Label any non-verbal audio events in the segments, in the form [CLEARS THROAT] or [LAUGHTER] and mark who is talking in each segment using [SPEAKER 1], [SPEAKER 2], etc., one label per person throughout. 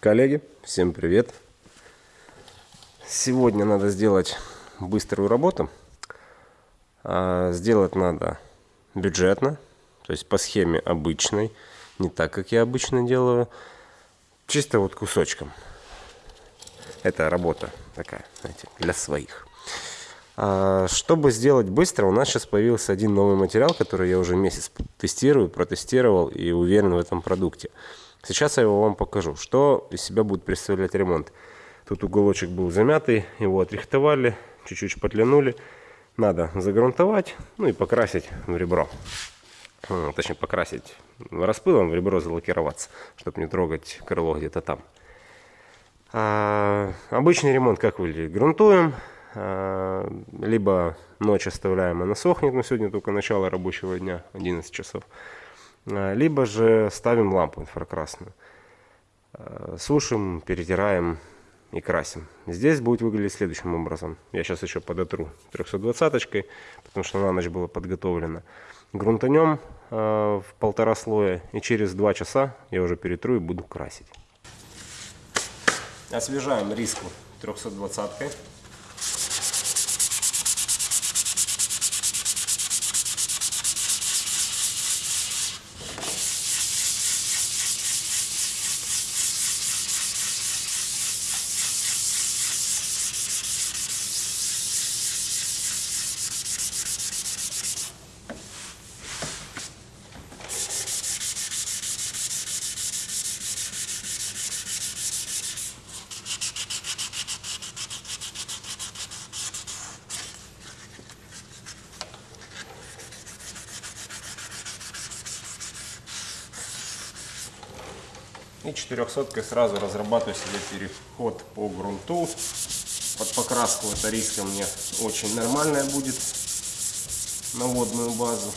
[SPEAKER 1] Коллеги, всем привет! Сегодня надо сделать быструю работу. А, сделать надо бюджетно, то есть по схеме обычной, не так, как я обычно делаю, чисто вот кусочком. Это работа такая, знаете, для своих. А, чтобы сделать быстро, у нас сейчас появился один новый материал, который я уже месяц тестирую, протестировал и уверен в этом продукте. Сейчас я его вам покажу, что из себя будет представлять ремонт. Тут уголочек был замятый, его отрихтовали, чуть-чуть шпатлянули. Надо загрунтовать, ну и покрасить в ребро. Точнее, покрасить распылом в ребро, залакироваться, чтобы не трогать крыло где-то там. А, обычный ремонт как выглядит? Грунтуем, а, либо ночь оставляем, она сохнет, но сегодня только начало рабочего дня, 11 часов. А, либо же ставим лампу инфракрасную. А, сушим, перетираем и красим. Здесь будет выглядеть следующим образом. Я сейчас еще подотру 320-очкой, потому что на ночь было подготовлено. Грунтанем э, в полтора слоя и через два часа я уже перетру и буду красить. Освежаем риску 320-кой. И 400 сразу разрабатываю себе переход по грунту. Под покраску эта риска мне очень нормальная будет на водную базу.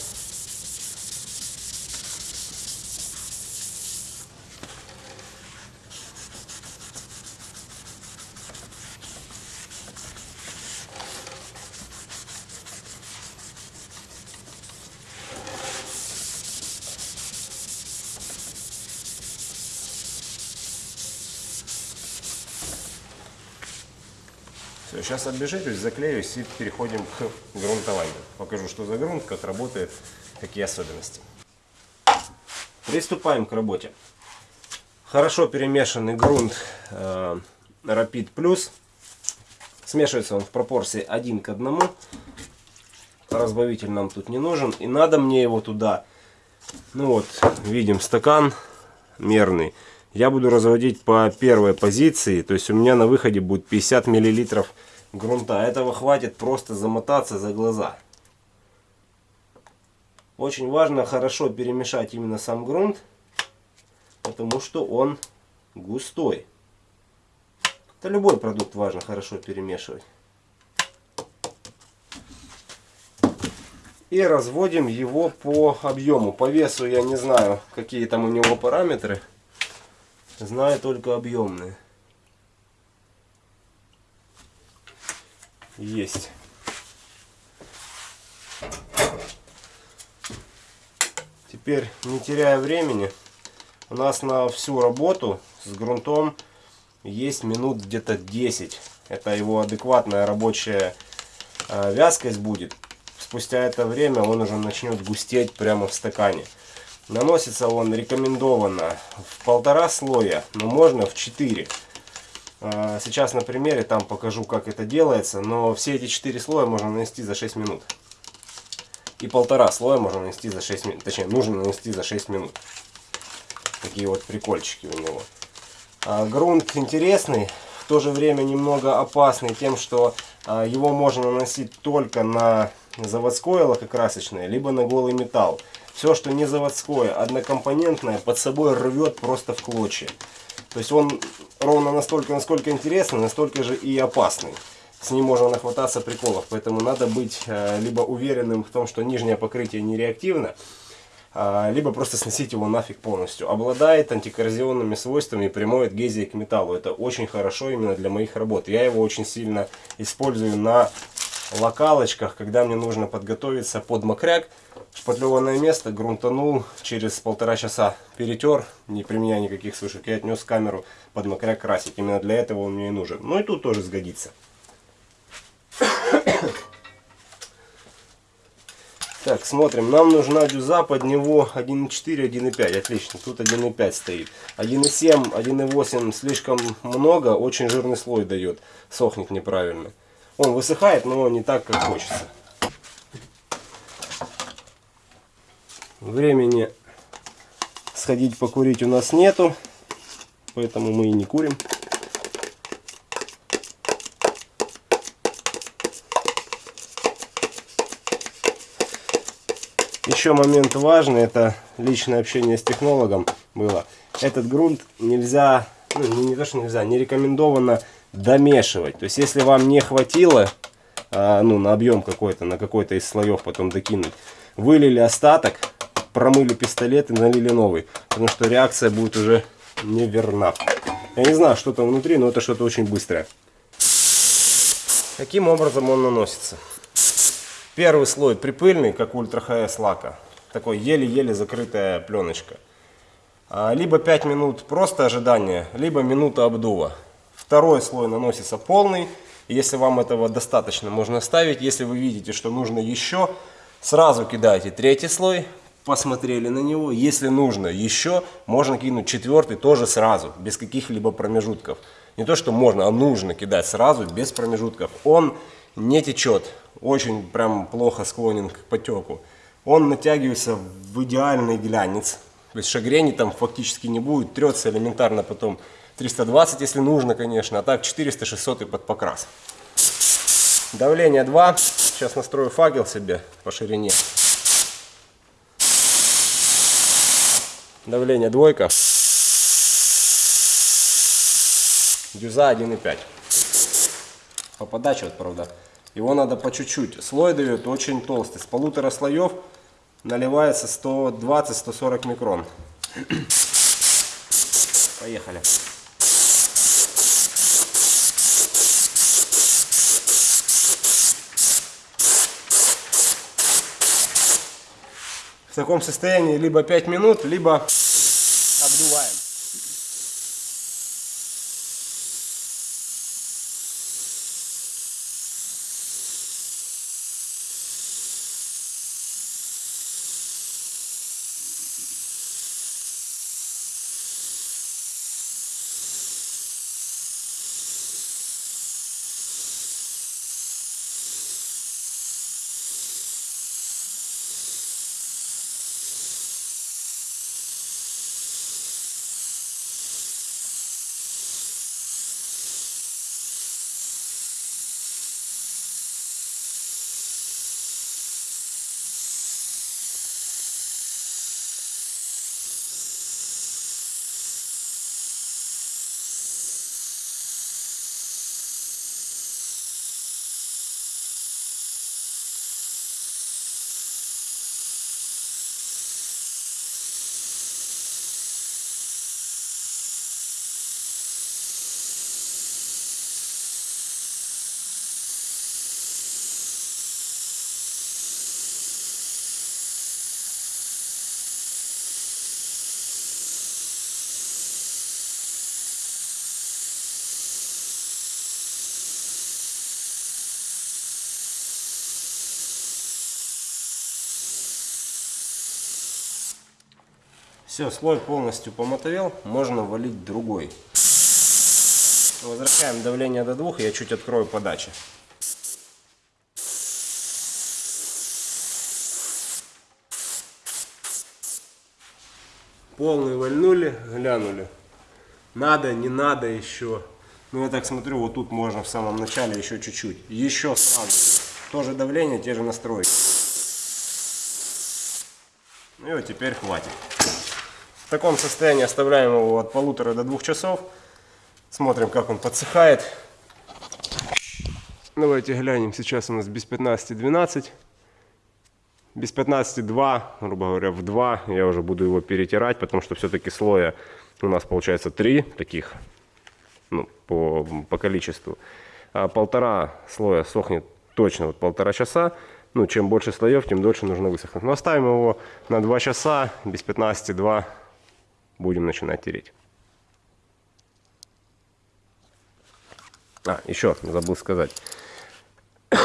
[SPEAKER 1] Сейчас оббежитесь, заклеюсь и переходим к грунтованию. Покажу, что за грунт, как работает, какие особенности. Приступаем к работе. Хорошо перемешанный грунт э, Rapid Plus. Смешивается он в пропорции 1 к 1. Разбавитель нам тут не нужен. И надо мне его туда, ну вот, видим стакан мерный я буду разводить по первой позиции. То есть у меня на выходе будет 50 миллилитров грунта. Этого хватит просто замотаться за глаза. Очень важно хорошо перемешать именно сам грунт, потому что он густой. Это любой продукт важно хорошо перемешивать. И разводим его по объему. По весу я не знаю, какие там у него параметры. Знаю только объемные. Есть. Теперь, не теряя времени, у нас на всю работу с грунтом есть минут где-то 10. Это его адекватная рабочая э, вязкость будет. Спустя это время он уже начнет густеть прямо в стакане. Наносится он рекомендованно в полтора слоя, но можно в 4. А, сейчас на примере там покажу, как это делается, но все эти 4 слоя можно нанести за 6 минут. И полтора слоя можно нанести за 6 минут, точнее, нужно нанести за 6 минут. Такие вот прикольчики у него. А, грунт интересный, в то же время немного опасный тем, что а, его можно наносить только на заводское лакокрасочное, либо на голый металл. Все, что не заводское, однокомпонентное, под собой рвет просто в клочья. То есть он ровно настолько, насколько интересный, настолько же и опасный. С ним можно нахвататься приколов, поэтому надо быть э, либо уверенным в том, что нижнее покрытие не реактивно, э, либо просто сносить его нафиг полностью. Обладает антикоррозионными свойствами и прямой адгезией к металлу. Это очень хорошо именно для моих работ. Я его очень сильно использую на локалочках, когда мне нужно подготовиться под мокряк. Шпатлеванное место грунтанул, через полтора часа перетер, не применяя никаких сушек, и отнес камеру под мокряк красить. Именно для этого он мне и нужен. Ну и тут тоже сгодится. [COUGHS] Так, смотрим. Нам нужна дюза под него 1.4, 1.5. Отлично. Тут 1.5 стоит. 1.7, 1.8 слишком много. Очень жирный слой дает. Сохнет неправильно. Он высыхает, но не так, как хочется. Времени сходить покурить у нас нету. Поэтому мы и не курим. Еще момент важный, это личное общение с технологом было. Этот грунт нельзя, ну не, не то что нельзя, не рекомендовано домешивать. То есть если вам не хватило, а, ну на объем какой-то, на какой-то из слоев потом докинуть, вылили остаток, промыли пистолет и налили новый. Потому что реакция будет уже неверна. Я не знаю, что там внутри, но это что-то очень быстрое. Каким образом он наносится? Первый слой припыльный, как ультра ХС лака. Такой еле-еле закрытая пленочка. А, либо 5 минут просто ожидания, либо минута обдува. Второй слой наносится полный. Если вам этого достаточно, можно оставить. Если вы видите, что нужно еще, сразу кидайте третий слой. Посмотрели на него. Если нужно еще, можно кинуть четвертый тоже сразу, без каких-либо промежутков. Не то, что можно, а нужно кидать сразу, без промежутков. Он не течет, очень прям плохо склонен к потеку. Он натягивается в идеальный глянец. То есть шагрений там фактически не будет, трется элементарно потом 320, если нужно, конечно, а так 400-600 и под покрас. Давление 2. Сейчас настрою факел себе по ширине. Давление двойка. Дюза 1,5 по подаче, вот, правда. Его надо по чуть-чуть. Слой дает очень толстый. С полутора слоев наливается 120-140 микрон. Поехали. В таком состоянии либо 5 минут, либо обдуваем. Все, слой полностью помотовел, можно валить другой. Возвращаем давление до двух, я чуть открою подачи. Полный вальнули, глянули. Надо, не надо еще. Ну я так смотрю, вот тут можно в самом начале еще чуть-чуть. Еще сразу. Тоже давление, те же настройки. Ну и вот теперь хватит. В таком состоянии оставляем его от полутора до двух часов. Смотрим, как он подсыхает. Давайте глянем. Сейчас у нас без 15-12. Без 15-2, грубо говоря, в 2 я уже буду его перетирать, потому что все-таки слоя у нас получается 3 таких, ну, по, по количеству. А полтора слоя сохнет точно вот полтора часа. Ну, чем больше слоев, тем дольше нужно высохнуть. Но оставим его на 2 часа, без 15-2 будем начинать тереть. А, еще забыл сказать. [COUGHS]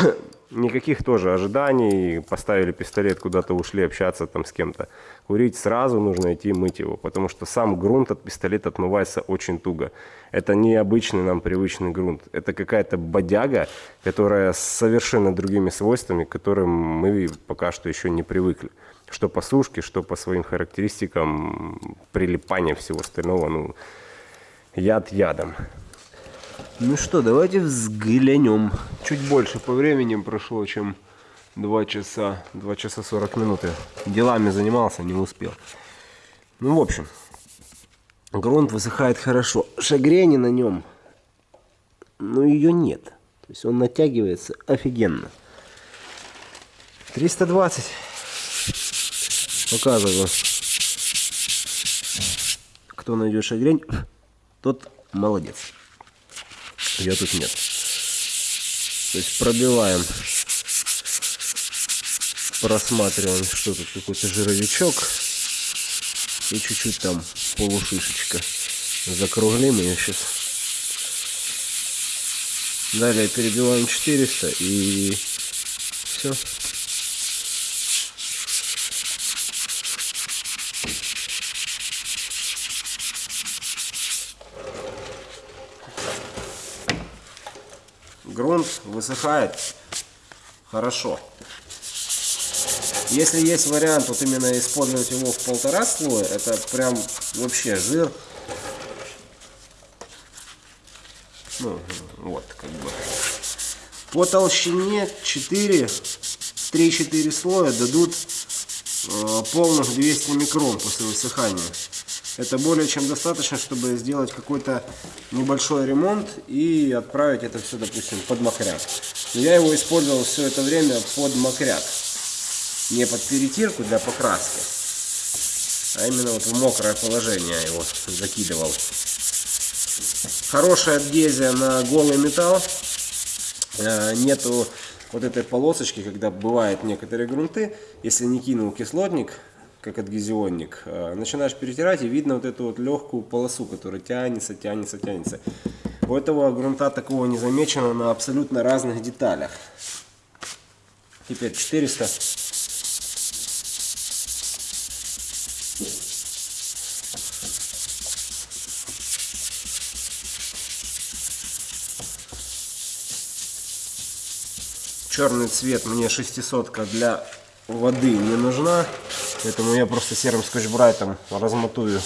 [SPEAKER 1] Никаких тоже ожиданий, поставили пистолет, куда-то ушли общаться там с кем-то. Курить сразу нужно идти мыть его, потому что сам грунт от пистолета отмывается очень туго. Это не обычный нам привычный грунт, это какая-то бодяга, которая с совершенно другими свойствами, к которым мы пока что еще не привыкли. Что по сушке, что по своим характеристикам, прилипания всего остального, ну, яд ядом. Ну что, давайте взглянем. Чуть больше по времени прошло, чем 2 часа, 2 часа 40 минут. Я делами занимался, не успел. Ну, в общем, грунт высыхает хорошо. Шагрени на нем, ну, ее нет. То есть он натягивается офигенно. 320. Показываю. Кто найдет шагрень, тот молодец ее тут нет. То есть пробиваем, просматриваем, что тут какой-то жировичок и чуть-чуть там полушишечка. Закруглим ее сейчас. Далее перебиваем 400 и все. Грунт высыхает хорошо. Если есть вариант вот именно использовать его в полтора слоя, это прям вообще жир. Ну, вот, как бы. По толщине 4, 3-4 слоя дадут э, полных 200 микрон после высыхания. Это более чем достаточно, чтобы сделать какой-то небольшой ремонт и отправить это все, допустим, под мокряк. я его использовал все это время под мокряк. Не под перетирку для покраски, а именно вот в мокрое положение его закидывал. Хорошая адгезия на голый металл. Э, нету вот этой полосочки, когда бывают некоторые грунты, если не кинул кислотник, как адгезионник, э, начинаешь перетирать и видно вот эту вот легкую полосу, которая тянется, тянется, тянется. У этого грунта такого не замечено на абсолютно разных деталях. Теперь 400. Черный цвет мне 600 для воды не нужна. Поэтому я просто серым скотч-брайтом размотую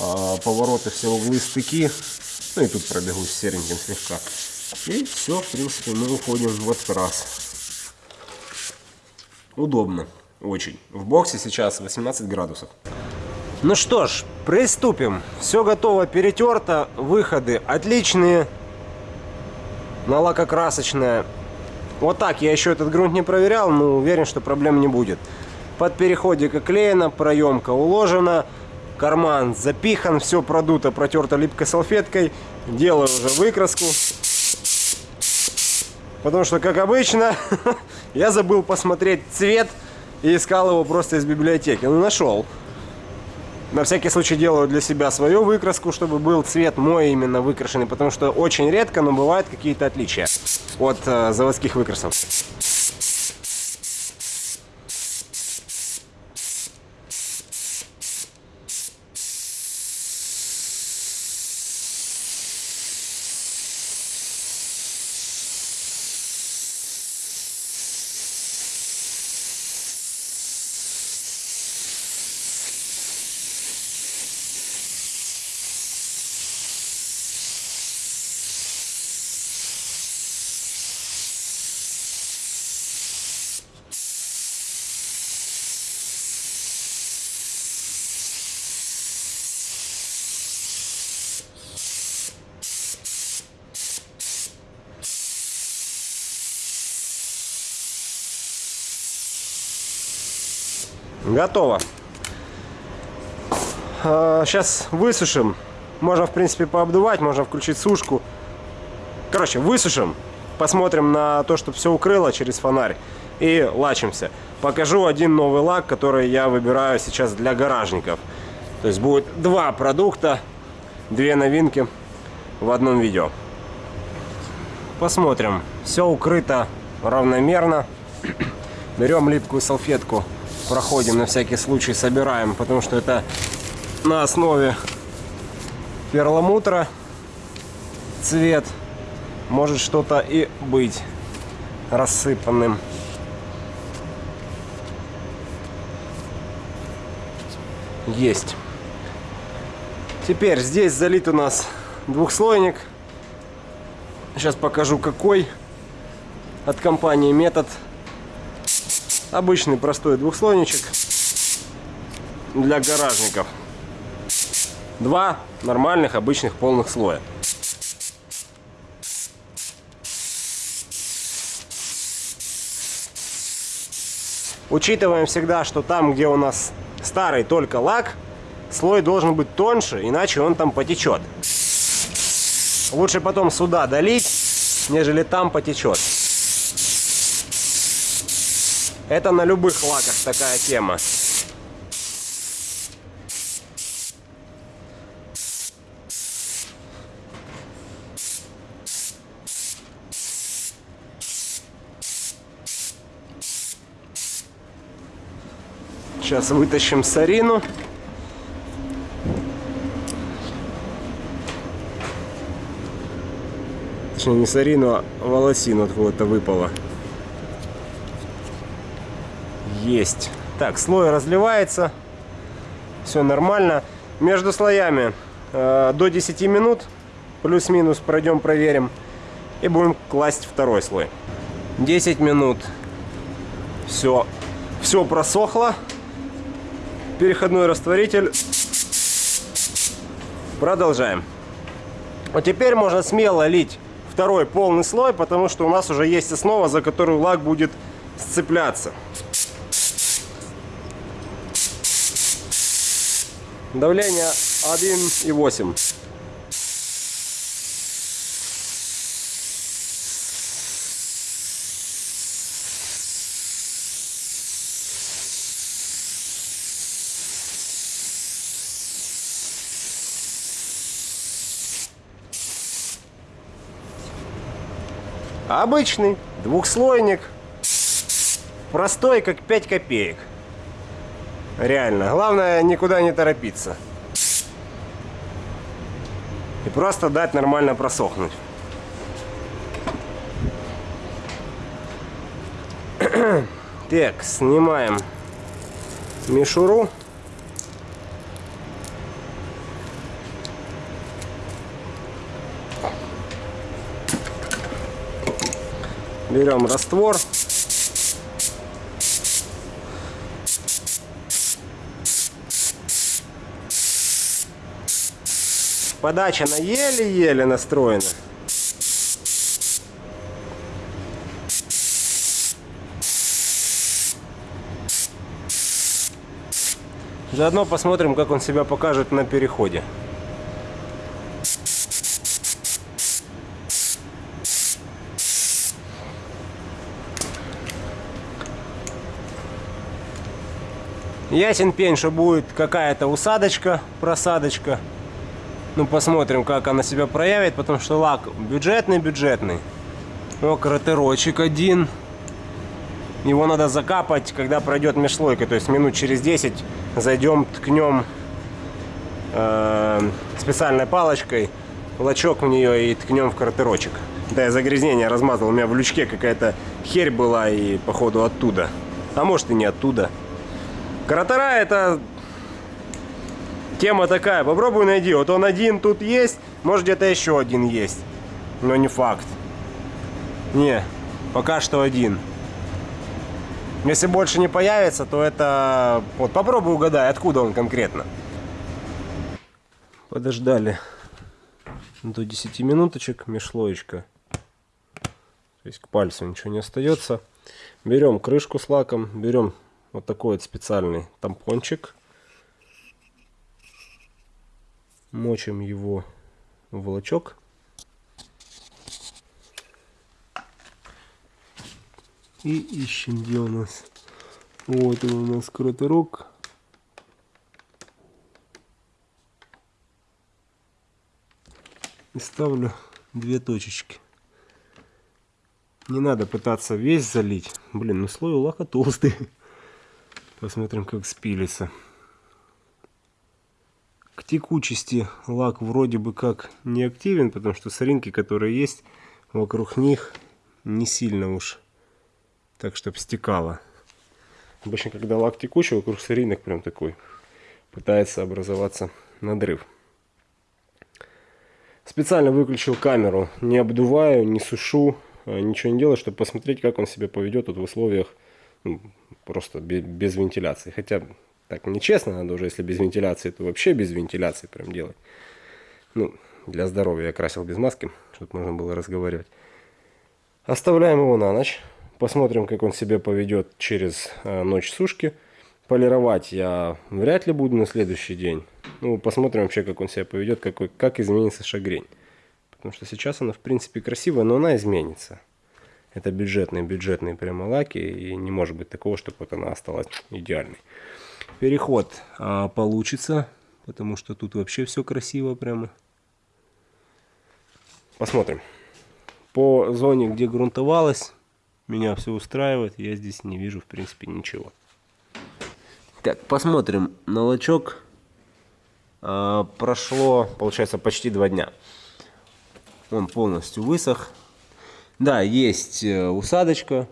[SPEAKER 1] а, повороты, все углы, стыки. Ну и тут пробегусь сереньким слегка. И все, в принципе, мы уходим в этот раз. Удобно. Очень. В боксе сейчас 18 градусов. Ну что ж, приступим. Все готово, перетерто. Выходы отличные. Налакокрасочная. Вот так я еще этот грунт не проверял, но уверен, что проблем не будет. Под переходик оклеена, проемка уложена, карман запихан, все продуто, протерто липкой салфеткой. Делаю уже выкраску. Потому что, как обычно, [LAUGHS] я забыл посмотреть цвет и искал его просто из библиотеки. Ну, нашел. На всякий случай делаю для себя свою выкраску, чтобы был цвет мой именно выкрашенный, потому что очень редко, но бывают какие-то отличия от э, заводских выкрасов. Готово. Сейчас а, высушим. Можно, в принципе, пообдувать, можно включить сушку. Короче, высушим посмотрим на то, чтобы все укрыло через фонарь и лачимся. Покажу один новый лак, который я выбираю сейчас для гаражников. То есть будет два продукта, две новинки в одном видео. Посмотрим. Все укрыто равномерно. [CLEARS THROAT] Берем липкую салфетку, проходим на всякий случай, собираем, потому что это на основе перламутра цвет. Может что-то и быть рассыпанным. Есть. Теперь здесь залит у нас двухслойник. Сейчас покажу какой. От компании Метод. Обычный простой двухслойничек для гаражников. Два нормальных обычных полных слоя. Учитываем всегда, что там, где у нас старый только лак, слой должен быть тоньше, иначе он там потечет. Лучше потом сюда долить, нежели там потечет. Это на любых лаках такая тема. Сейчас вытащим сарину. Точнее, не сарину, а волосину откуда-то выпало. Есть. Так, слой разливается. Все нормально. Между слоями э, до 10 минут. Плюс-минус пройдем, проверим. И будем класть второй слой. 10 минут. Все. Все просохло переходной растворитель. Продолжаем. Вот теперь можно смело лить второй полный слой, потому что у нас уже есть основа, за которую лак будет сцепляться. Давление 1,8. Обычный двухслойник. Простой, как 5 копеек. Реально. Главное, никуда не торопиться. И просто дать нормально просохнуть. [CLEARS THROAT] Так, снимаем мишуру. Берем раствор. Подача на еле-еле настроена. Заодно посмотрим, как он себя покажет на переходе. Ясен пень, что будет какая-то усадочка, просадочка. Ну, посмотрим, как она себя проявит, потому что лак бюджетный-бюджетный. О, кратерочек один. Его надо закапать, когда пройдет межслойка. То есть минут через 10 зайдем, ткнем э, специальной палочкой лачок в нее и ткнем в кратерочек. Да, я загрязнение размазал. У меня в лючке какая-то херь была и походу оттуда. А может и не оттуда. Кратера это тема такая. Попробуй найди. Вот он один тут есть. Может где-то еще один есть. Но не факт. Не, пока что один. Если больше не появится, то это... Вот попробуй угадай, откуда он конкретно. Подождали до 10 минуточек, межслоечка. То есть к пальцу ничего не остается. Берем крышку с лаком, берем вот такой вот специальный тампончик. Мочим его в волочок. И ищем, где у нас. Вот он у нас кроторок. И ставлю две точечки. Не надо пытаться весь залить. Блин, ну слой лака толстый. [LAUGHS] Посмотрим, как спилится. К текучести лак вроде бы как не активен, потому что соринки, которые есть, вокруг них не сильно уж так, чтобы стекало. Обычно, когда лак текучий, вокруг соринок прям такой пытается образоваться надрыв. Специально выключил камеру, не обдуваю, не сушу, Э, ничего не делать, чтобы посмотреть, как он себя поведет вот в условиях ну, просто без вентиляции. Хотя так нечестно, надо уже, если без вентиляции, то вообще без вентиляции прям делать. Ну, для здоровья я красил без маски, чтобы можно было разговаривать. Оставляем его на ночь. Посмотрим, как он себя поведет через э, ночь сушки. Полировать я вряд ли буду на следующий день. Ну, посмотрим вообще, как он себя поведет, какой, как изменится шагрень. Потому что сейчас она, в принципе, красивая, но она изменится. Это бюджетные, бюджетные прямо лаки, и не может быть такого, чтобы вот она осталась идеальной. Переход а, получится, потому что тут вообще все красиво прямо. Посмотрим. По зоне, где грунтовалось, меня все устраивает, я здесь не вижу, в принципе, ничего. Так, посмотрим на лачок. А, прошло, получается, почти два дня. Он полностью высох. Да, есть э, усадочка.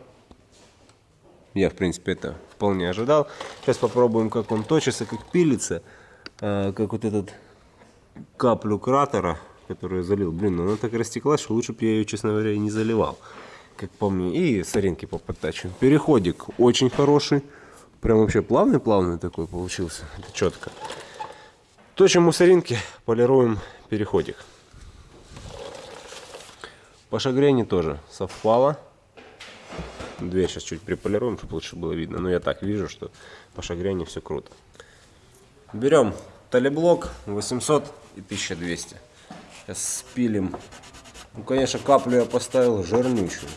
[SPEAKER 1] Я, в принципе, это вполне ожидал. Сейчас попробуем, как он точится, как пилится. Э, как вот этот каплю кратера, которую я залил. Блин, ну она так растеклась, что лучше бы я ее, честно говоря, и не заливал. Как помню. И соринки поподтачиваем. Переходик очень хороший. Прям вообще плавный-плавный такой получился. Это четко. Точим мусоринки, полируем переходик. По шагрене тоже совпало. Дверь сейчас чуть приполируем, чтобы лучше было видно. Но я так вижу, что по шагрене все круто. Берем талиблок 800 и 1200. Сейчас спилим. Ну, конечно, каплю я поставил жирнючую.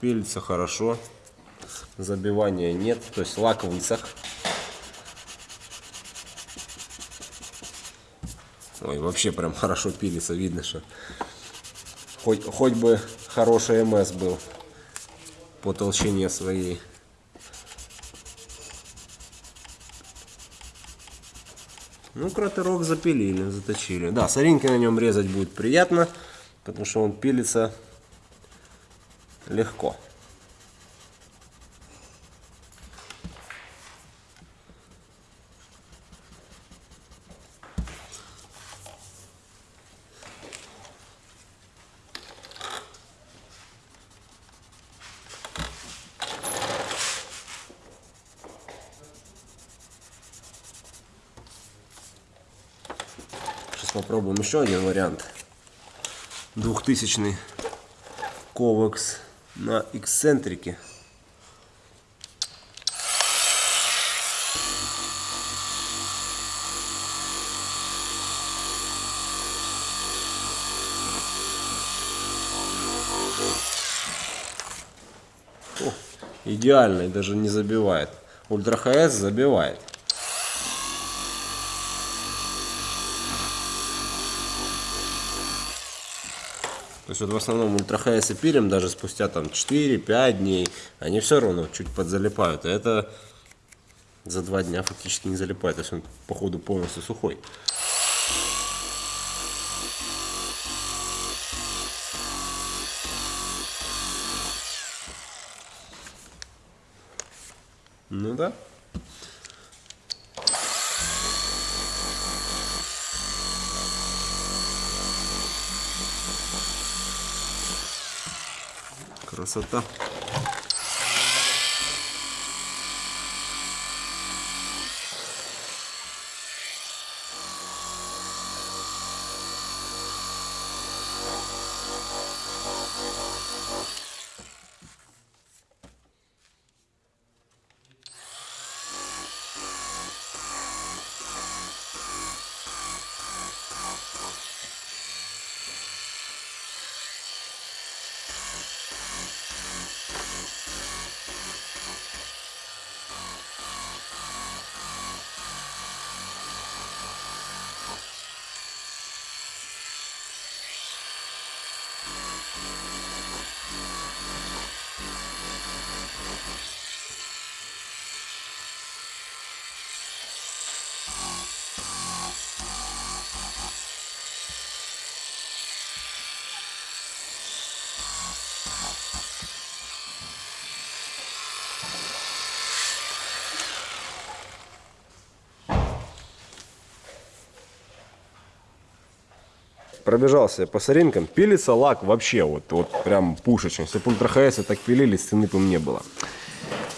[SPEAKER 1] Пилится хорошо. Забивания нет. То есть лак высох. Ой, вообще прям [LAUGHS] хорошо пилится. Видно, что Хоть, хоть бы хороший МС был по толщине своей. Ну, кратерок запилили, заточили. Да, соринки на нем резать будет приятно, потому что он пилится легко. Попробуем еще один вариант. Двухтысячный ковакс на эксцентрике. О, идеальный, даже не забивает. Ультра ХС забивает. Вот в основном ультрахайсы пилим даже спустя там 4-5 дней, они все равно чуть подзалипают. А это за два дня фактически не залипает, то есть он походу полностью сухой. Ну да. Nosotros. Пробежался по соринкам. Пилится лак вообще вот, вот прям пушечный. Если бы ультра так пилили, цены бы не было.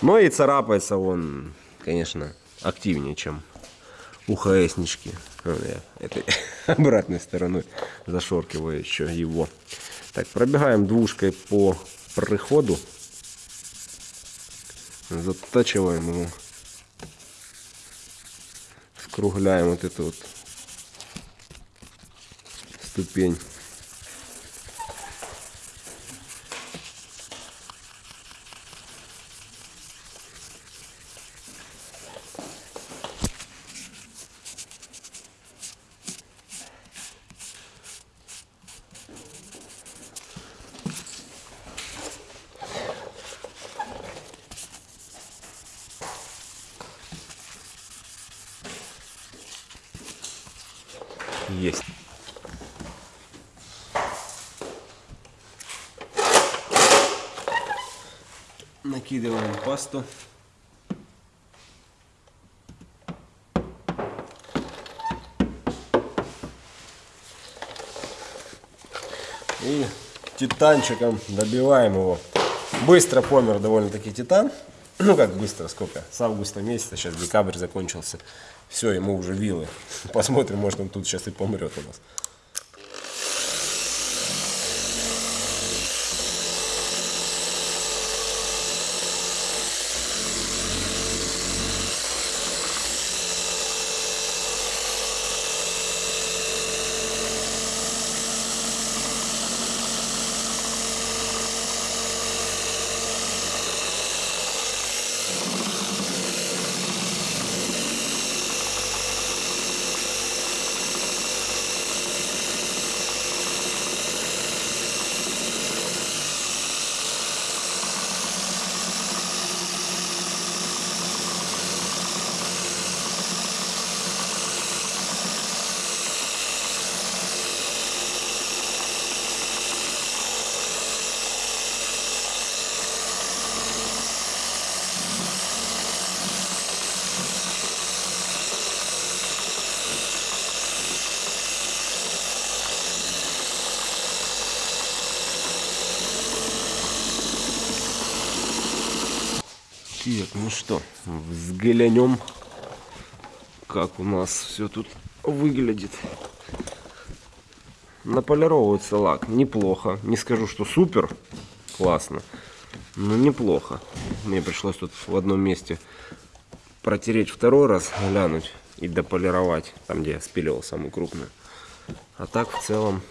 [SPEAKER 1] Но и царапается он, конечно, активнее, чем у ХСнички. Этой [LAUGHS] обратной стороной зашоркиваю еще его. Так, пробегаем двушкой по проходу. Затачиваем его. Скругляем вот эту вот ступень. Есть. Накидываем пасту. И титанчиком добиваем его. Быстро помер довольно-таки титан. [CLEARS THROAT] Ну как быстро, сколько? С августа месяца, сейчас декабрь закончился. Все, ему уже вилы. [LAUGHS] Посмотрим, может он тут сейчас и помрет у нас. Так, ну что, взглянем, как у нас все тут выглядит. Наполировывается лак неплохо. Не скажу, что супер классно, но неплохо. Мне пришлось тут в одном месте протереть второй раз, глянуть и дополировать, там где я спиливал самую крупную. А так в целом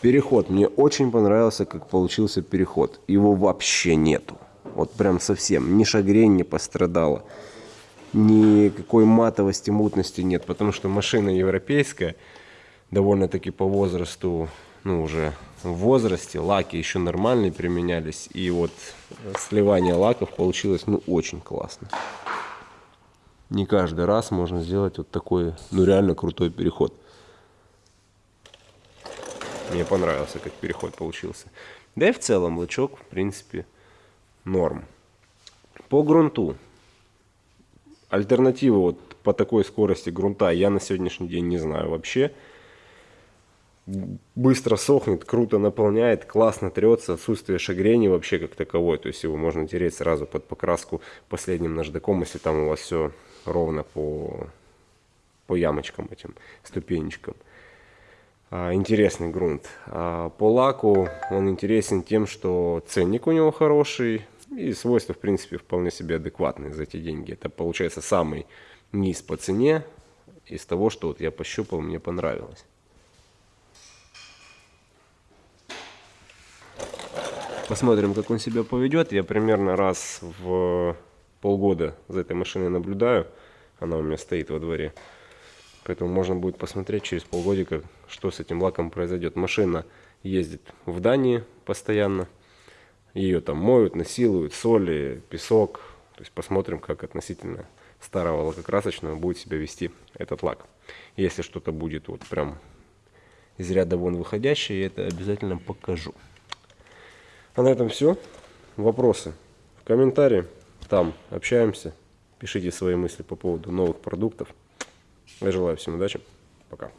[SPEAKER 1] переход. Мне очень понравился, как получился переход. Его вообще нету. Вот прям совсем. Ни шагрень не пострадала. Никакой матовости, мутности нет. Потому что машина европейская. Довольно-таки по возрасту, ну уже в возрасте. Лаки еще нормальные применялись. И вот сливание лаков получилось ну очень классно. Не каждый раз можно сделать вот такой, ну реально крутой переход. Мне понравился, как переход получился. Да и в целом лучок, в принципе, норм. По грунту. Альтернативы вот по такой скорости грунта я на сегодняшний день не знаю вообще. Быстро сохнет, круто наполняет, классно трется, отсутствие шагрени вообще как таковой. То есть его можно тереть сразу под покраску последним наждаком, если там у вас все ровно по, по ямочкам этим, ступенечкам. А, интересный грунт. А, по лаку он интересен тем, что ценник у него хороший, и свойства, в принципе, вполне себе адекватные за эти деньги. Это получается самый низ по цене из того, что вот я пощупал, мне понравилось. Посмотрим, как он себя поведет. Я примерно раз в полгода за этой машиной наблюдаю. Она у меня стоит во дворе. Поэтому можно будет посмотреть через полгодика, что с этим лаком произойдет. Машина ездит в Дании постоянно. Ее там моют, насилуют, соли, песок. То есть посмотрим, как относительно старого лакокрасочного будет себя вести этот лак. Если что-то будет вот прям из ряда вон выходящее, я это обязательно покажу. А на этом все. Вопросы в комментарии. Там общаемся. Пишите свои мысли по поводу новых продуктов. Я желаю всем удачи. Пока.